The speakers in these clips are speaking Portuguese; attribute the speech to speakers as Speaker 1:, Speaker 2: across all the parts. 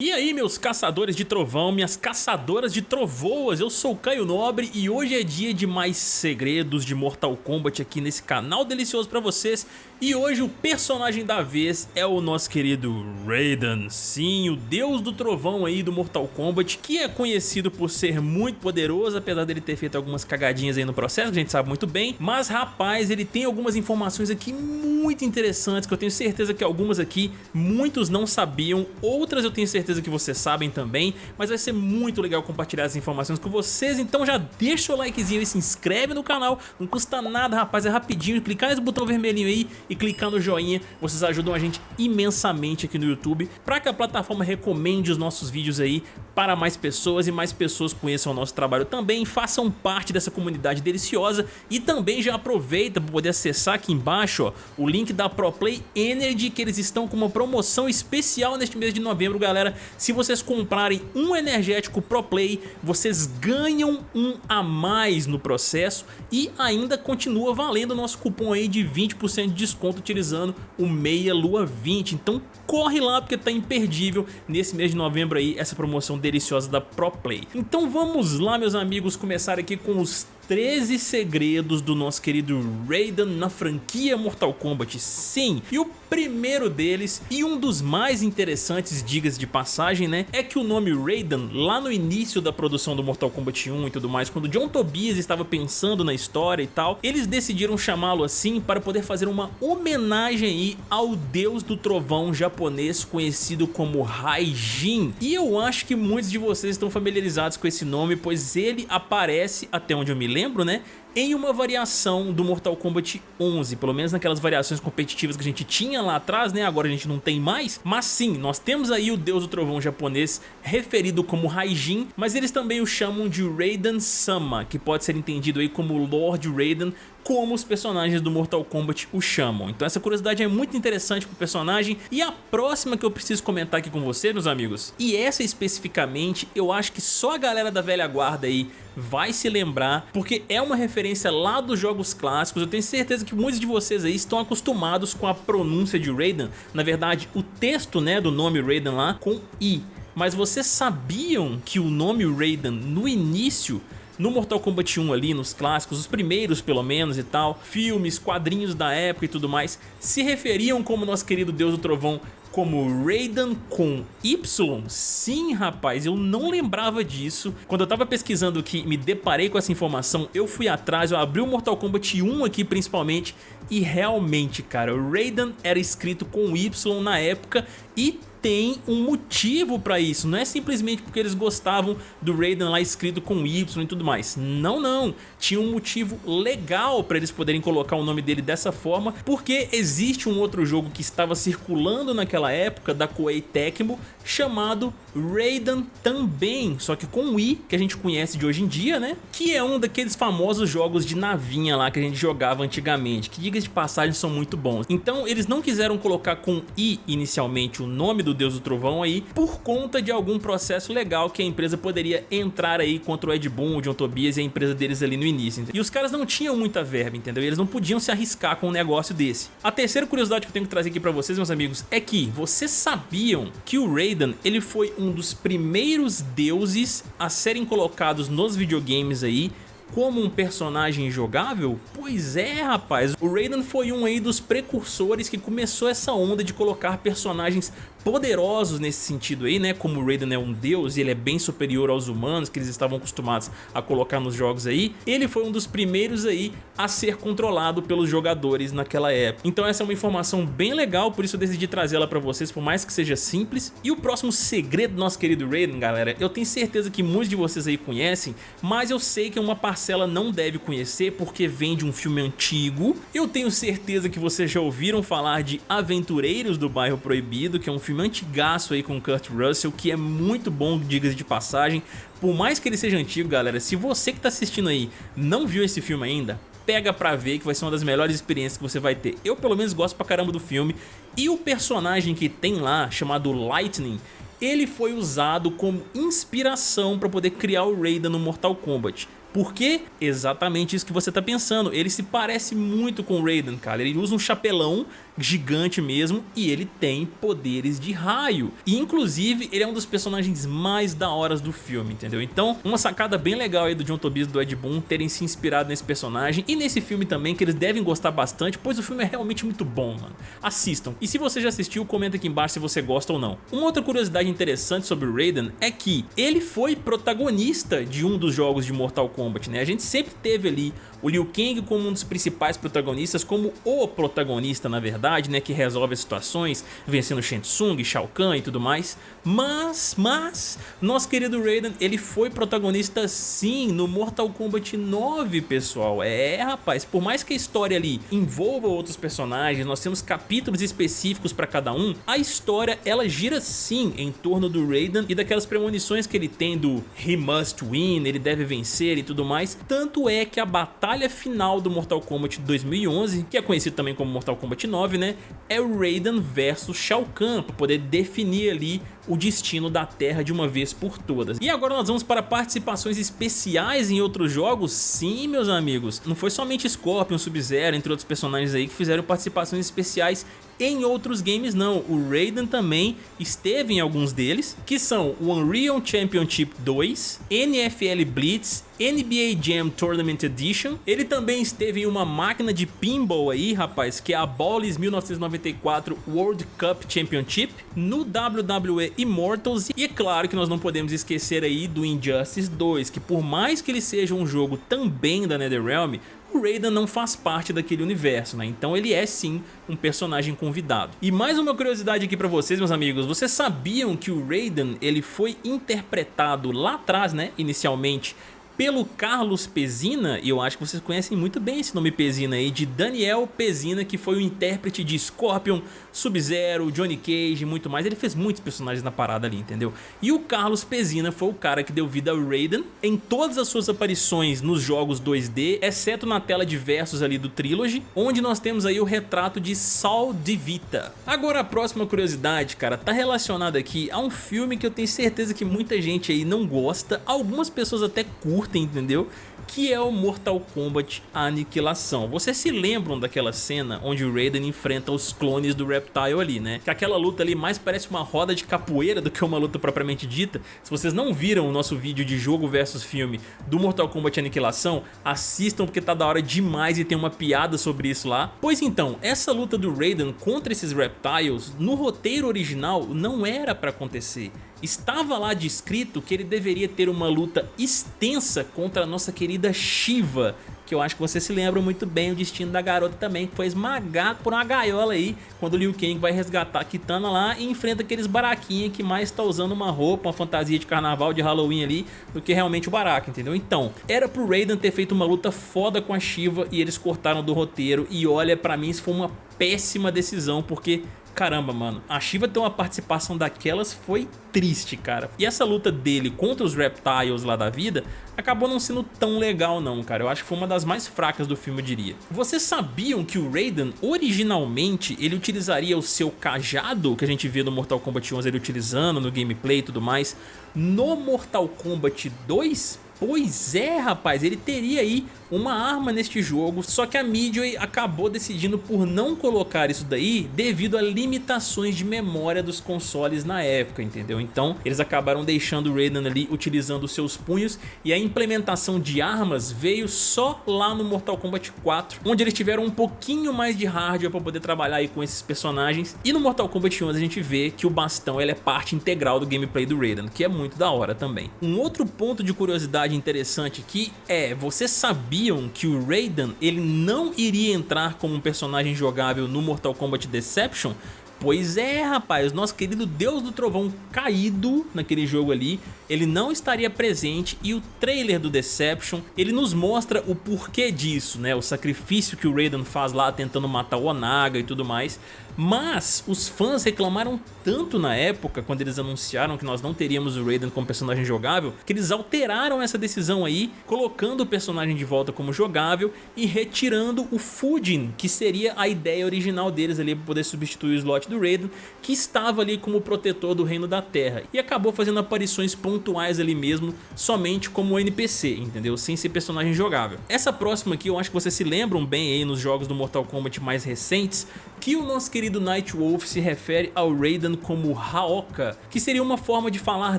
Speaker 1: E aí meus caçadores de trovão, minhas caçadoras de trovoas, eu sou Caio Nobre e hoje é dia de mais segredos de Mortal Kombat aqui nesse canal delicioso pra vocês E hoje o personagem da vez é o nosso querido Raiden, sim, o deus do trovão aí do Mortal Kombat Que é conhecido por ser muito poderoso, apesar dele ter feito algumas cagadinhas aí no processo, que a gente sabe muito bem. Mas rapaz, ele tem algumas informações aqui muito interessantes que eu tenho certeza que algumas aqui muitos não sabiam Outras eu tenho certeza que vocês sabem também, mas vai ser muito legal compartilhar as informações com vocês, então já deixa o likezinho e se inscreve no canal, não custa nada rapaz, é rapidinho, clicar nesse botão vermelhinho aí e clicar no joinha, vocês ajudam a gente imensamente aqui no YouTube, para que a plataforma recomende os nossos vídeos aí para mais pessoas e mais pessoas conheçam o nosso trabalho também, façam parte dessa comunidade deliciosa e também já aproveita para poder acessar aqui embaixo ó, o link da ProPlay Energy que eles estão com uma promoção especial neste mês de novembro galera, se vocês comprarem um energético Pro Play, vocês ganham um a mais no processo e ainda continua valendo o nosso cupom aí de 20% de desconto utilizando o Meia Lua 20. Então corre lá porque tá imperdível nesse mês de novembro aí essa promoção deliciosa da Pro Play. Então vamos lá meus amigos começar aqui com os 13 segredos do nosso querido Raiden na franquia Mortal Kombat, sim. E o primeiro deles, e um dos mais interessantes, digas de passagem, né, é que o nome Raiden, lá no início da produção do Mortal Kombat 1 e tudo mais, quando John Tobias estava pensando na história e tal, eles decidiram chamá-lo assim para poder fazer uma homenagem aí ao deus do trovão japonês conhecido como Raijin. E eu acho que muitos de vocês estão familiarizados com esse nome, pois ele aparece, até onde eu me lembro, lembro, né? Em uma variação do Mortal Kombat 11, pelo menos naquelas variações competitivas que a gente tinha lá atrás, né? Agora a gente não tem mais, mas sim, nós temos aí o Deus do Trovão japonês referido como Raijin, mas eles também o chamam de Raiden Sama, que pode ser entendido aí como Lord Raiden, como os personagens do Mortal Kombat o chamam. Então essa curiosidade é muito interessante pro personagem. E a próxima que eu preciso comentar aqui com vocês, meus amigos, e essa especificamente, eu acho que só a galera da velha guarda aí vai se lembrar, porque é uma referência lá dos jogos clássicos. Eu tenho certeza que muitos de vocês aí estão acostumados com a pronúncia de Raiden. Na verdade, o texto né, do nome Raiden lá com I. Mas vocês sabiam que o nome Raiden no início no Mortal Kombat 1 ali, nos clássicos, os primeiros pelo menos e tal, filmes, quadrinhos da época e tudo mais, se referiam como nosso querido Deus do Trovão como Raiden com Y? Sim, rapaz, eu não lembrava disso. Quando eu tava pesquisando aqui me deparei com essa informação, eu fui atrás, eu abri o Mortal Kombat 1 aqui principalmente e realmente, cara, Raiden era escrito com Y na época e tem um motivo pra isso, não é simplesmente porque eles gostavam do Raiden lá escrito com Y e tudo mais, não, não, tinha um motivo legal pra eles poderem colocar o nome dele dessa forma, porque existe um outro jogo que estava circulando naquela época da Koei Tecmo, chamado Raiden também, só que com o I, que a gente conhece de hoje em dia, né, que é um daqueles famosos jogos de navinha lá que a gente jogava antigamente, que diga de passagem são muito bons, então eles não quiseram colocar com I inicialmente o nome do do Deus do Trovão aí, por conta de algum processo legal que a empresa poderia entrar aí contra o Ed Boon, o John Tobias e a empresa deles ali no início. Entendeu? E os caras não tinham muita verba, entendeu? E eles não podiam se arriscar com um negócio desse. A terceira curiosidade que eu tenho que trazer aqui pra vocês, meus amigos, é que vocês sabiam que o Raiden, ele foi um dos primeiros deuses a serem colocados nos videogames aí como um personagem jogável? Pois é, rapaz. O Raiden foi um aí dos precursores que começou essa onda de colocar personagens poderosos nesse sentido aí, né? Como o Raiden é um deus e ele é bem superior aos humanos que eles estavam acostumados a colocar nos jogos aí, ele foi um dos primeiros aí a ser controlado pelos jogadores naquela época. Então essa é uma informação bem legal, por isso eu decidi trazê-la pra vocês, por mais que seja simples. E o próximo segredo do nosso querido Raiden, galera, eu tenho certeza que muitos de vocês aí conhecem, mas eu sei que uma parcela não deve conhecer porque vem de um filme antigo. Eu tenho certeza que vocês já ouviram falar de Aventureiros do Bairro Proibido, que é um filme antigaço aí com Kurt Russell, que é muito bom, diga de passagem. Por mais que ele seja antigo, galera, se você que tá assistindo aí não viu esse filme ainda, pega pra ver que vai ser uma das melhores experiências que você vai ter. Eu pelo menos gosto pra caramba do filme. E o personagem que tem lá, chamado Lightning, ele foi usado como inspiração para poder criar o Raiden no Mortal Kombat. Por quê? Exatamente isso que você tá pensando. Ele se parece muito com o Raiden, cara. Ele usa um chapelão gigante mesmo e ele tem poderes de raio. E inclusive ele é um dos personagens mais da horas do filme, entendeu? Então uma sacada bem legal aí do John Tobias e do Ed Boon terem se inspirado nesse personagem e nesse filme também que eles devem gostar bastante, pois o filme é realmente muito bom, mano. Assistam. E se você já assistiu, comenta aqui embaixo se você gosta ou não. Uma outra curiosidade interessante sobre o Raiden é que ele foi protagonista de um dos jogos de Mortal Kombat, né? A gente sempre teve ali o Liu Kang como um dos principais protagonistas, como o protagonista na verdade, né, que resolve as situações, vencendo Shang Tsung, Shao Kahn e tudo mais. Mas, mas, nosso querido Raiden, ele foi protagonista sim no Mortal Kombat 9, pessoal. É, rapaz, por mais que a história ali envolva outros personagens, nós temos capítulos específicos para cada um, a história ela gira sim em torno do Raiden e daquelas premonições que ele tem do He must win, ele deve vencer e tudo mais. Tanto é que a batalha batalha final do Mortal Kombat 2011, que é conhecido também como Mortal Kombat 9, né? É o Raiden versus Shao Kahn, para poder definir ali o destino da Terra de uma vez por todas. E agora nós vamos para participações especiais em outros jogos? Sim, meus amigos. Não foi somente Scorpion, Sub-Zero, entre outros personagens aí que fizeram participações especiais em outros games não, o Raiden também esteve em alguns deles, que são o Unreal Championship 2, NFL Blitz, NBA Jam Tournament Edition, ele também esteve em uma máquina de pinball aí, rapaz, que é a Ballis 1994 World Cup Championship, no WWE Immortals e é claro que nós não podemos esquecer aí do Injustice 2, que por mais que ele seja um jogo também da NetherRealm, o Raiden não faz parte daquele universo, né? Então ele é sim um personagem convidado. E mais uma curiosidade aqui pra vocês, meus amigos, vocês sabiam que o Raiden ele foi interpretado lá atrás, né, inicialmente, pelo Carlos Pezina, e eu acho que vocês conhecem muito bem esse nome Pezina aí, de Daniel Pezina, que foi o intérprete de Scorpion, Sub-Zero, Johnny Cage e muito mais. Ele fez muitos personagens na parada ali, entendeu? E o Carlos Pezina foi o cara que deu vida ao Raiden em todas as suas aparições nos jogos 2D, exceto na tela de versos ali do Trilogy, onde nós temos aí o retrato de Saul de Vita. Agora a próxima curiosidade, cara, tá relacionada aqui a um filme que eu tenho certeza que muita gente aí não gosta, algumas pessoas até curtem, entendeu? Que é o Mortal Kombat Aniquilação. Vocês se lembram daquela cena onde o Raiden enfrenta os clones do Reptile ali, né? Que aquela luta ali mais parece uma roda de capoeira do que uma luta propriamente dita. Se vocês não viram o nosso vídeo de jogo versus filme do Mortal Kombat Aniquilação, assistam porque tá da hora demais e tem uma piada sobre isso lá. Pois então, essa luta do Raiden contra esses Reptiles, no roteiro original, não era pra acontecer. Estava lá descrito que ele deveria ter uma luta extensa contra a nossa querida Shiva, que eu acho que você se lembra muito bem o destino da garota também, que foi esmagado por uma gaiola aí, quando o Liu Kang vai resgatar a Kitana lá e enfrenta aqueles baraquinhos que mais está usando uma roupa, uma fantasia de carnaval, de Halloween ali, do que realmente o baraca, entendeu? Então, era pro Raiden ter feito uma luta foda com a Shiva e eles cortaram do roteiro e olha, pra mim isso foi uma péssima decisão, porque caramba, mano, a Shiva ter uma participação daquelas foi triste, cara. E essa luta dele contra os Reptiles lá da vida acabou não sendo tão legal não, cara. Eu acho que foi uma das mais fracas do filme, eu diria. Vocês sabiam que o Raiden, originalmente, ele utilizaria o seu cajado, que a gente vê no Mortal Kombat 11 ele utilizando no gameplay e tudo mais, no Mortal Kombat 2? Pois é, rapaz, ele teria aí uma arma neste jogo, só que a Midway acabou decidindo por não colocar isso daí devido a limitações de memória dos consoles na época, entendeu? Então eles acabaram deixando o Raiden ali utilizando seus punhos e a implementação de armas veio só lá no Mortal Kombat 4, onde eles tiveram um pouquinho mais de hardware para poder trabalhar aí com esses personagens e no Mortal Kombat 11 a gente vê que o bastão é parte integral do gameplay do Raiden, que é muito da hora também. Um outro ponto de curiosidade interessante aqui é, você sabia sabiam que o Raiden ele não iria entrar como um personagem jogável no Mortal Kombat Deception? Pois é, rapaz, nosso querido Deus do Trovão caído naquele jogo ali, ele não estaria presente e o trailer do Deception, ele nos mostra o porquê disso, né? O sacrifício que o Raiden faz lá tentando matar o Onaga e tudo mais. Mas os fãs reclamaram tanto na época, quando eles anunciaram que nós não teríamos o Raiden como personagem jogável, que eles alteraram essa decisão aí, colocando o personagem de volta como jogável e retirando o Fujin, que seria a ideia original deles ali para poder substituir o slot do Raiden, que estava ali como protetor do Reino da Terra, e acabou fazendo aparições pontuais ali mesmo, somente como NPC, entendeu? Sem ser personagem jogável. Essa próxima aqui eu acho que vocês se lembram bem aí nos jogos do Mortal Kombat mais recentes, que o nosso querido Nightwolf se refere ao Raiden como Haoka, que seria uma forma de falar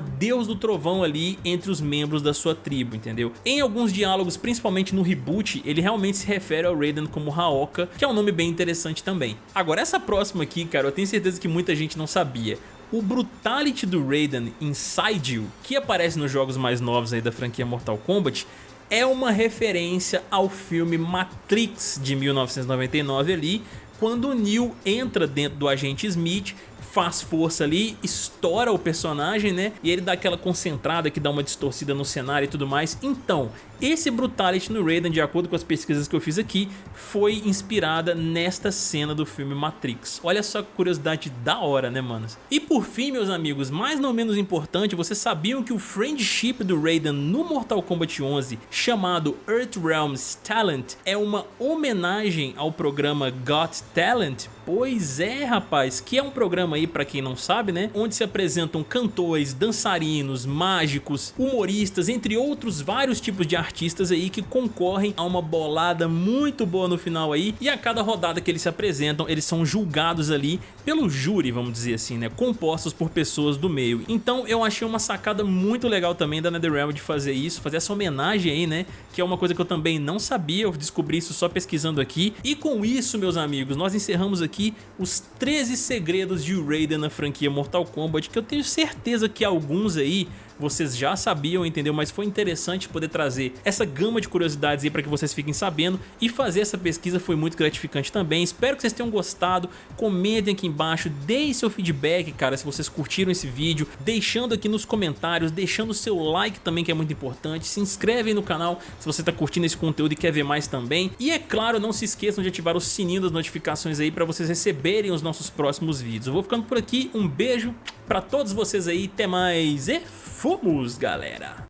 Speaker 1: Deus do Trovão ali entre os membros da sua tribo, entendeu? Em alguns diálogos, principalmente no reboot, ele realmente se refere ao Raiden como Haoka, que é um nome bem interessante também. Agora essa próxima aqui, cara, eu tenho certeza que muita gente não sabia. O Brutality do Raiden Inside You, que aparece nos jogos mais novos aí da franquia Mortal Kombat, é uma referência ao filme Matrix de 1999 ali, quando o Neo entra dentro do agente Smith faz força ali, estoura o personagem, né? E ele dá aquela concentrada que dá uma distorcida no cenário e tudo mais. Então, esse Brutality no Raiden, de acordo com as pesquisas que eu fiz aqui, foi inspirada nesta cena do filme Matrix. Olha só que curiosidade da hora, né, manos? E por fim, meus amigos, mais não menos importante, vocês sabiam que o friendship do Raiden no Mortal Kombat 11, chamado Earthrealm's Talent, é uma homenagem ao programa Got Talent? Pois é, rapaz, que é um programa aí, pra quem não sabe, né, onde se apresentam cantores, dançarinos, mágicos, humoristas, entre outros vários tipos de artistas aí que concorrem a uma bolada muito boa no final aí e a cada rodada que eles se apresentam eles são julgados ali pelo júri, vamos dizer assim, né, compostos por pessoas do meio. Então eu achei uma sacada muito legal também da NetherRealm de fazer isso, fazer essa homenagem aí, né, que é uma coisa que eu também não sabia, eu descobri isso só pesquisando aqui. E com isso, meus amigos, nós encerramos aqui os 13 segredos de Raiden na franquia Mortal Kombat, que eu tenho certeza que alguns aí vocês já sabiam, entendeu? Mas foi interessante poder trazer essa gama de curiosidades aí para que vocês fiquem sabendo e fazer essa pesquisa foi muito gratificante também. Espero que vocês tenham gostado, comentem aqui embaixo, deem seu feedback, cara, se vocês curtiram esse vídeo, deixando aqui nos comentários, deixando o seu like também que é muito importante, se inscreve no canal se você está curtindo esse conteúdo e quer ver mais também. E é claro, não se esqueçam de ativar o sininho das notificações aí para vocês receberem os nossos próximos vídeos. Eu vou ficando por aqui, um beijo para todos vocês aí, até mais e fomos, galera!